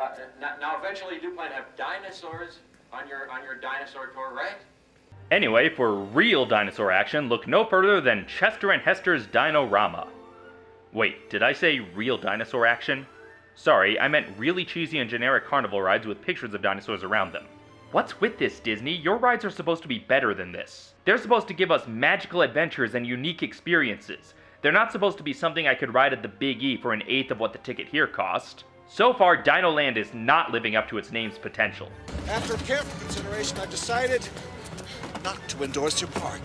Uh, now, eventually, you do plan to have dinosaurs on your on your dinosaur tour, right? Anyway, for real dinosaur action, look no further than Chester and Hester's Dinorama. Wait, did I say real dinosaur action? Sorry, I meant really cheesy and generic carnival rides with pictures of dinosaurs around them. What's with this, Disney? Your rides are supposed to be better than this. They're supposed to give us magical adventures and unique experiences. They're not supposed to be something I could ride at the Big E for an eighth of what the ticket here cost. So far, Dino Land is not living up to its name's potential. After careful consideration, I've decided not to endorse your park.